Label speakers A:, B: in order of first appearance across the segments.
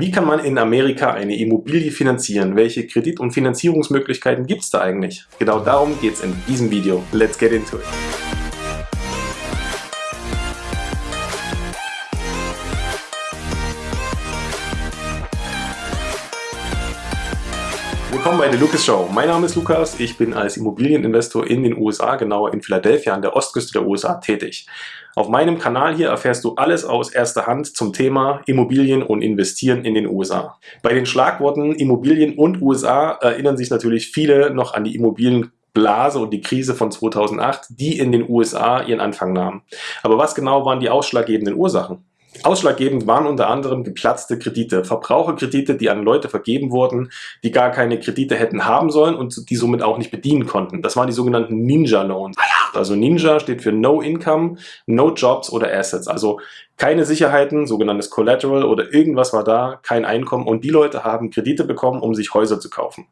A: Wie kann man in Amerika eine Immobilie finanzieren? Welche Kredit- und Finanzierungsmöglichkeiten gibt es da eigentlich? Genau darum geht es in diesem Video. Let's get into it! Willkommen bei der Lucas Show. Mein Name ist Lukas, ich bin als Immobilieninvestor in den USA, genauer in Philadelphia an der Ostküste der USA tätig. Auf meinem Kanal hier erfährst du alles aus erster Hand zum Thema Immobilien und Investieren in den USA. Bei den Schlagworten Immobilien und USA erinnern sich natürlich viele noch an die Immobilienblase und die Krise von 2008, die in den USA ihren Anfang nahm. Aber was genau waren die ausschlaggebenden Ursachen? Ausschlaggebend waren unter anderem geplatzte Kredite, Verbraucherkredite, die an Leute vergeben wurden, die gar keine Kredite hätten haben sollen und die somit auch nicht bedienen konnten. Das waren die sogenannten Ninja Loans. Also Ninja steht für No Income, No Jobs oder Assets. Also keine Sicherheiten, sogenanntes Collateral oder irgendwas war da, kein Einkommen und die Leute haben Kredite bekommen, um sich Häuser zu kaufen.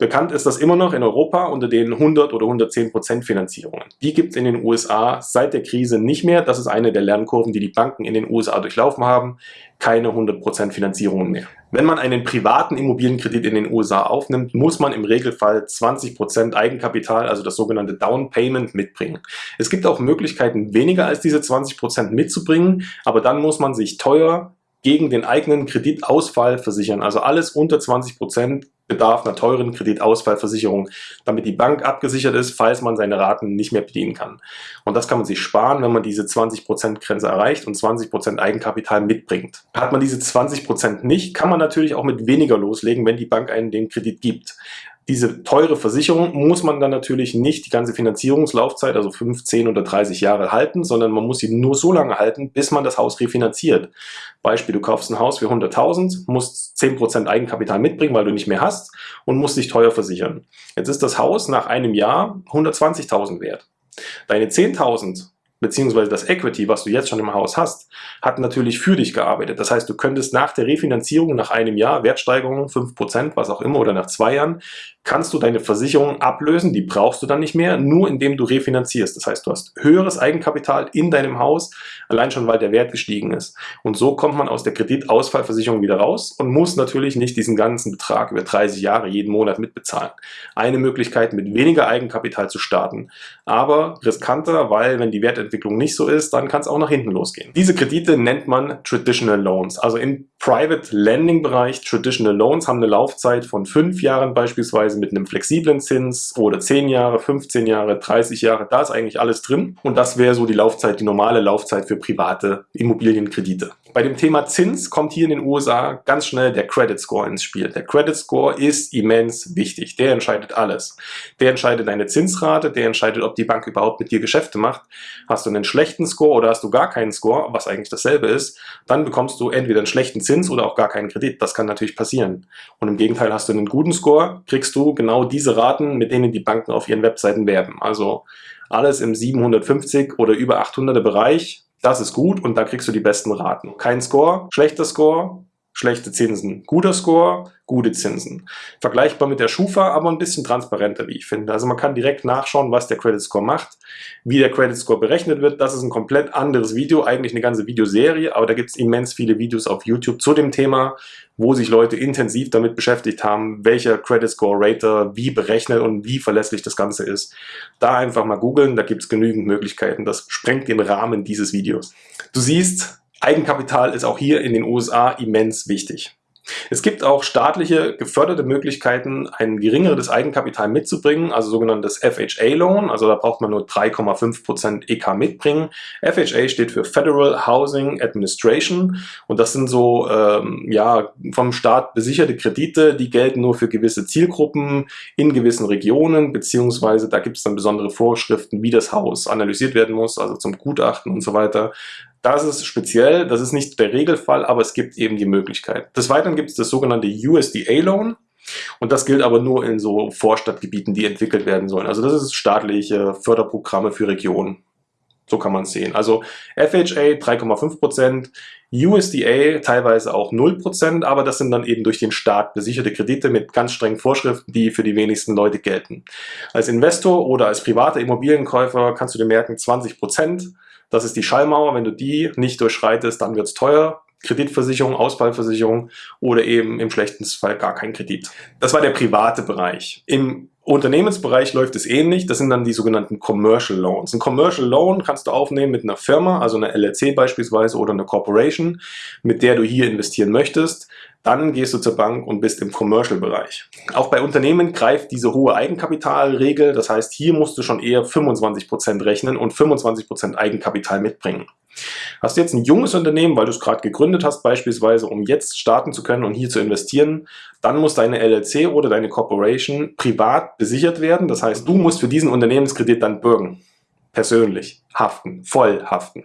A: Bekannt ist das immer noch in Europa unter den 100 oder 110 Prozent Finanzierungen. Die gibt es in den USA seit der Krise nicht mehr. Das ist eine der Lernkurven, die die Banken in den USA durchlaufen haben. Keine 100 Prozent Finanzierungen mehr. Wenn man einen privaten Immobilienkredit in den USA aufnimmt, muss man im Regelfall 20 Prozent Eigenkapital, also das sogenannte Down Payment, mitbringen. Es gibt auch Möglichkeiten, weniger als diese 20 Prozent mitzubringen, aber dann muss man sich teuer gegen den eigenen Kreditausfall versichern. Also alles unter 20 Prozent bedarf einer teuren Kreditausfallversicherung, damit die Bank abgesichert ist, falls man seine Raten nicht mehr bedienen kann. Und das kann man sich sparen, wenn man diese 20% Grenze erreicht und 20% Eigenkapital mitbringt. Hat man diese 20% nicht, kann man natürlich auch mit weniger loslegen, wenn die Bank einen den Kredit gibt. Diese teure Versicherung muss man dann natürlich nicht die ganze Finanzierungslaufzeit, also 5, 10 oder 30 Jahre halten, sondern man muss sie nur so lange halten, bis man das Haus refinanziert. Beispiel, du kaufst ein Haus für 100.000, musst 10% Eigenkapital mitbringen, weil du nicht mehr hast und musst dich teuer versichern. Jetzt ist das Haus nach einem Jahr 120.000 wert. Deine 10.000 beziehungsweise das Equity, was du jetzt schon im Haus hast, hat natürlich für dich gearbeitet. Das heißt, du könntest nach der Refinanzierung, nach einem Jahr, Wertsteigerung, 5%, was auch immer, oder nach zwei Jahren, kannst du deine Versicherung ablösen, die brauchst du dann nicht mehr, nur indem du refinanzierst. Das heißt, du hast höheres Eigenkapital in deinem Haus, allein schon, weil der Wert gestiegen ist. Und so kommt man aus der Kreditausfallversicherung wieder raus und muss natürlich nicht diesen ganzen Betrag über 30 Jahre jeden Monat mitbezahlen. Eine Möglichkeit, mit weniger Eigenkapital zu starten, aber riskanter, weil wenn die Wertentwicklung nicht so ist, dann kann es auch nach hinten losgehen. Diese Kredite nennt man Traditional Loans. Also im Private Lending Bereich Traditional Loans haben eine Laufzeit von fünf Jahren beispielsweise mit einem flexiblen Zins oder 10 Jahre, 15 Jahre, 30 Jahre, da ist eigentlich alles drin. Und das wäre so die Laufzeit, die normale Laufzeit für private Immobilienkredite. Bei dem Thema Zins kommt hier in den USA ganz schnell der Credit Score ins Spiel. Der Credit Score ist immens wichtig. Der entscheidet alles. Der entscheidet deine Zinsrate, der entscheidet, ob die Bank überhaupt mit dir Geschäfte macht. Hast du einen schlechten Score oder hast du gar keinen Score, was eigentlich dasselbe ist, dann bekommst du entweder einen schlechten Zins oder auch gar keinen Kredit. Das kann natürlich passieren. Und im Gegenteil hast du einen guten Score, kriegst du genau diese Raten, mit denen die Banken auf ihren Webseiten werben. Also alles im 750 oder über 800er Bereich das ist gut und da kriegst du die besten Raten. Kein Score, schlechter Score, schlechte Zinsen. Guter Score, gute Zinsen. Vergleichbar mit der Schufa, aber ein bisschen transparenter, wie ich finde. Also man kann direkt nachschauen, was der Credit Score macht, wie der Credit Score berechnet wird. Das ist ein komplett anderes Video, eigentlich eine ganze Videoserie, aber da gibt es immens viele Videos auf YouTube zu dem Thema, wo sich Leute intensiv damit beschäftigt haben, welcher Credit Score Rater wie berechnet und wie verlässlich das Ganze ist. Da einfach mal googeln, da gibt es genügend Möglichkeiten. Das sprengt den Rahmen dieses Videos. Du siehst, Eigenkapital ist auch hier in den USA immens wichtig. Es gibt auch staatliche geförderte Möglichkeiten, ein geringeres Eigenkapital mitzubringen, also sogenanntes FHA-Loan, also da braucht man nur 3,5% EK mitbringen. FHA steht für Federal Housing Administration und das sind so ähm, ja, vom Staat besicherte Kredite, die gelten nur für gewisse Zielgruppen in gewissen Regionen, beziehungsweise da gibt es dann besondere Vorschriften, wie das Haus analysiert werden muss, also zum Gutachten und so weiter. Das ist speziell, das ist nicht der Regelfall, aber es gibt eben die Möglichkeit. Des Weiteren gibt es das sogenannte USDA-Loan. Und das gilt aber nur in so Vorstadtgebieten, die entwickelt werden sollen. Also das ist staatliche Förderprogramme für Regionen. So kann man es sehen. Also FHA 3,5%, USDA teilweise auch 0%, aber das sind dann eben durch den Staat besicherte Kredite mit ganz strengen Vorschriften, die für die wenigsten Leute gelten. Als Investor oder als privater Immobilienkäufer kannst du dir merken, 20%, das ist die Schallmauer, wenn du die nicht durchschreitest, dann wird es teuer. Kreditversicherung, Ausfallversicherung oder eben im schlechtesten Fall gar kein Kredit. Das war der private Bereich. Im Unternehmensbereich läuft es ähnlich. Das sind dann die sogenannten Commercial Loans. Ein Commercial Loan kannst du aufnehmen mit einer Firma, also einer LLC beispielsweise oder einer Corporation, mit der du hier investieren möchtest. Dann gehst du zur Bank und bist im Commercial-Bereich. Auch bei Unternehmen greift diese hohe Eigenkapitalregel. Das heißt, hier musst du schon eher 25% rechnen und 25% Eigenkapital mitbringen. Hast du jetzt ein junges Unternehmen, weil du es gerade gegründet hast, beispielsweise, um jetzt starten zu können und hier zu investieren, dann muss deine LLC oder deine Corporation privat besichert werden. Das heißt, du musst für diesen Unternehmenskredit dann bürgen. Persönlich haften, voll haften.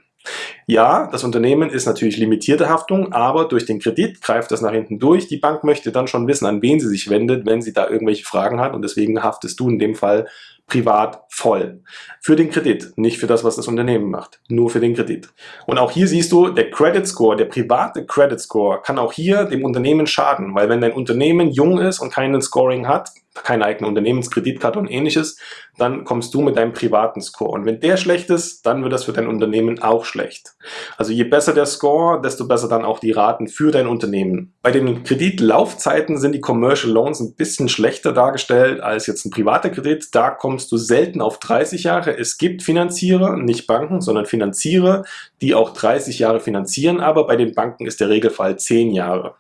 A: Ja, das Unternehmen ist natürlich limitierte Haftung, aber durch den Kredit greift das nach hinten durch. Die Bank möchte dann schon wissen, an wen sie sich wendet, wenn sie da irgendwelche Fragen hat und deswegen haftest du in dem Fall privat voll. Für den Kredit, nicht für das, was das Unternehmen macht. Nur für den Kredit. Und auch hier siehst du, der Credit Score, der private Credit Score kann auch hier dem Unternehmen schaden, weil wenn dein Unternehmen jung ist und keinen Scoring hat, keine eigene Unternehmenskreditkarte und ähnliches, dann kommst du mit deinem privaten Score. Und wenn der schlecht ist, dann wird das für dein Unternehmen auch schlecht. Also je besser der Score, desto besser dann auch die Raten für dein Unternehmen. Bei den Kreditlaufzeiten sind die Commercial Loans ein bisschen schlechter dargestellt als jetzt ein privater Kredit. Da kommst du selten auf 30 Jahre. Es gibt Finanzierer, nicht Banken, sondern Finanzierer, die auch 30 Jahre finanzieren, aber bei den Banken ist der Regelfall 10 Jahre.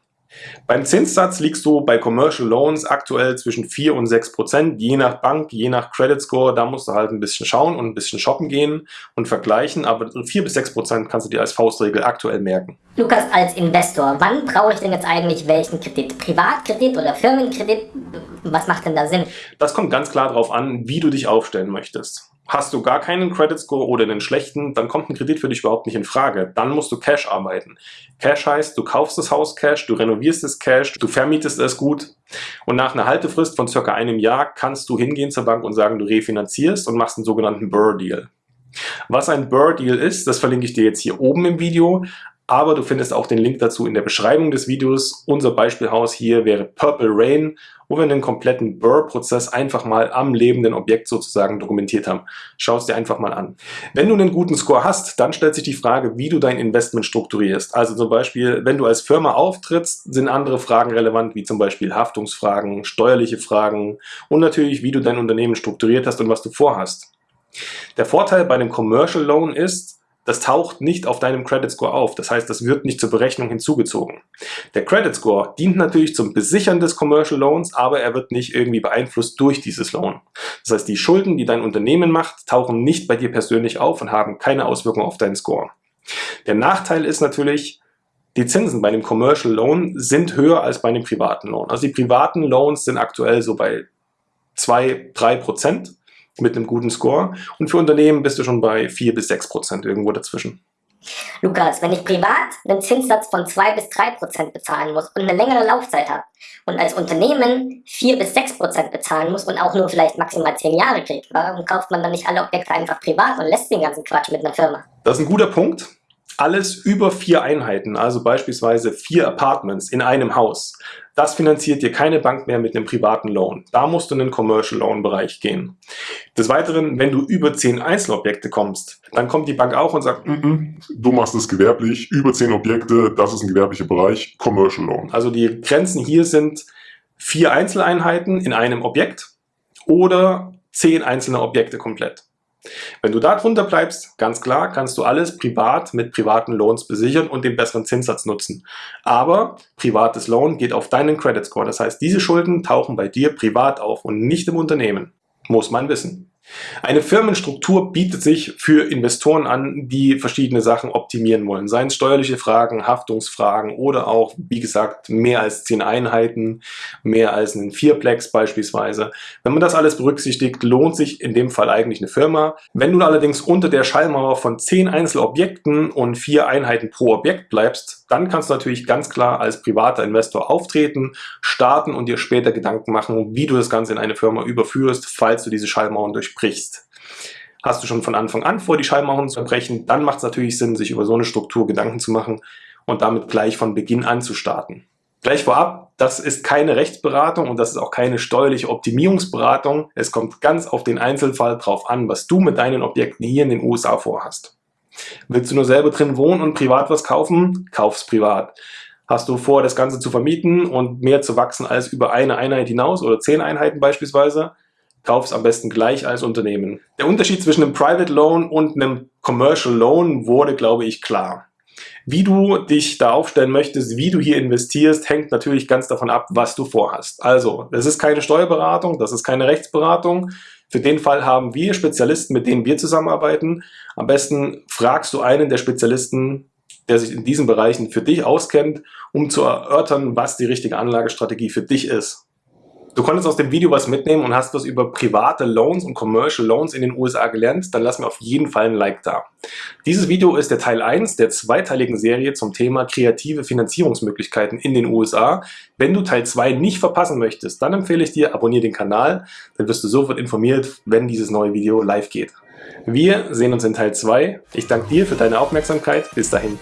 A: Beim Zinssatz liegst du bei Commercial Loans aktuell zwischen 4 und 6 Prozent, je nach Bank, je nach Credit Score. Da musst du halt ein bisschen schauen und ein bisschen shoppen gehen und vergleichen. Aber 4 bis 6 Prozent kannst du dir als Faustregel aktuell merken.
B: Lukas, als Investor, wann brauche ich denn jetzt eigentlich welchen Kredit? Privatkredit oder Firmenkredit? Was macht denn da Sinn?
A: Das kommt ganz klar darauf an, wie du dich aufstellen möchtest. Hast du gar keinen Credit Score oder einen schlechten, dann kommt ein Kredit für dich überhaupt nicht in Frage. Dann musst du Cash arbeiten. Cash heißt, du kaufst das Haus Cash, du renovierst es Cash, du vermietest es gut und nach einer Haltefrist von circa einem Jahr kannst du hingehen zur Bank und sagen, du refinanzierst und machst einen sogenannten Burr-Deal. Was ein Burr-Deal ist, das verlinke ich dir jetzt hier oben im Video. Aber du findest auch den Link dazu in der Beschreibung des Videos. Unser Beispielhaus hier wäre Purple Rain, wo wir einen kompletten Burr-Prozess einfach mal am lebenden Objekt sozusagen dokumentiert haben. Schau es dir einfach mal an. Wenn du einen guten Score hast, dann stellt sich die Frage, wie du dein Investment strukturierst. Also zum Beispiel, wenn du als Firma auftrittst, sind andere Fragen relevant, wie zum Beispiel Haftungsfragen, steuerliche Fragen und natürlich, wie du dein Unternehmen strukturiert hast und was du vorhast. Der Vorteil bei einem Commercial Loan ist, das taucht nicht auf deinem Credit Score auf. Das heißt, das wird nicht zur Berechnung hinzugezogen. Der Credit Score dient natürlich zum Besichern des Commercial Loans, aber er wird nicht irgendwie beeinflusst durch dieses Loan. Das heißt, die Schulden, die dein Unternehmen macht, tauchen nicht bei dir persönlich auf und haben keine Auswirkung auf deinen Score. Der Nachteil ist natürlich, die Zinsen bei einem Commercial Loan sind höher als bei einem privaten Loan. Also die privaten Loans sind aktuell so bei 2, 3 Prozent mit einem guten Score. Und für Unternehmen bist du schon bei 4 bis 6 Prozent irgendwo dazwischen.
B: Lukas, wenn ich privat einen Zinssatz von 2 bis 3 Prozent bezahlen muss und eine längere Laufzeit habe und als Unternehmen 4 bis 6 Prozent bezahlen muss und auch nur vielleicht maximal 10 Jahre kriegt, warum kauft man dann nicht alle Objekte einfach privat und lässt den ganzen Quatsch mit einer Firma?
A: Das ist ein guter Punkt. Alles über vier Einheiten, also beispielsweise vier Apartments in einem Haus, das finanziert dir keine Bank mehr mit einem privaten Loan. Da musst du in den Commercial Loan Bereich gehen. Des Weiteren, wenn du über zehn Einzelobjekte kommst, dann kommt die Bank auch und sagt, mm -mm,
C: du machst es gewerblich, über zehn Objekte, das ist ein gewerblicher Bereich, Commercial Loan.
A: Also die Grenzen hier sind vier Einzeleinheiten in einem Objekt oder zehn einzelne Objekte komplett. Wenn du da drunter bleibst, ganz klar, kannst du alles privat mit privaten Loans besichern und den besseren Zinssatz nutzen. Aber privates Loan geht auf deinen Credit Score. Das heißt, diese Schulden tauchen bei dir privat auf und nicht im Unternehmen. Muss man wissen. Eine Firmenstruktur bietet sich für Investoren an, die verschiedene Sachen optimieren wollen. Seien es steuerliche Fragen, Haftungsfragen oder auch, wie gesagt, mehr als zehn Einheiten, mehr als einen Vierplex beispielsweise. Wenn man das alles berücksichtigt, lohnt sich in dem Fall eigentlich eine Firma. Wenn du allerdings unter der Schallmauer von zehn Einzelobjekten und vier Einheiten pro Objekt bleibst, dann kannst du natürlich ganz klar als privater Investor auftreten, starten und dir später Gedanken machen, wie du das Ganze in eine Firma überführst, falls du diese Schallmauern durch sprichst. Hast du schon von Anfang an vor, die Schallmauern zu brechen, dann macht es natürlich Sinn, sich über so eine Struktur Gedanken zu machen und damit gleich von Beginn an zu starten. Gleich vorab, das ist keine Rechtsberatung und das ist auch keine steuerliche Optimierungsberatung. Es kommt ganz auf den Einzelfall drauf an, was du mit deinen Objekten hier in den USA vorhast. Willst du nur selber drin wohnen und privat was kaufen? Kauf's privat. Hast du vor, das Ganze zu vermieten und mehr zu wachsen als über eine Einheit hinaus oder zehn Einheiten beispielsweise? Kauf's am besten gleich als Unternehmen. Der Unterschied zwischen einem Private Loan und einem Commercial Loan wurde, glaube ich, klar. Wie du dich da aufstellen möchtest, wie du hier investierst, hängt natürlich ganz davon ab, was du vorhast. Also, das ist keine Steuerberatung, das ist keine Rechtsberatung. Für den Fall haben wir Spezialisten, mit denen wir zusammenarbeiten. Am besten fragst du einen der Spezialisten, der sich in diesen Bereichen für dich auskennt, um zu erörtern, was die richtige Anlagestrategie für dich ist. Du konntest aus dem Video was mitnehmen und hast was über private Loans und Commercial Loans in den USA gelernt, dann lass mir auf jeden Fall ein Like da. Dieses Video ist der Teil 1 der zweiteiligen Serie zum Thema kreative Finanzierungsmöglichkeiten in den USA. Wenn du Teil 2 nicht verpassen möchtest, dann empfehle ich dir, abonniere den Kanal, dann wirst du sofort informiert, wenn dieses neue Video live geht. Wir sehen uns in Teil 2. Ich danke dir für deine Aufmerksamkeit. Bis dahin.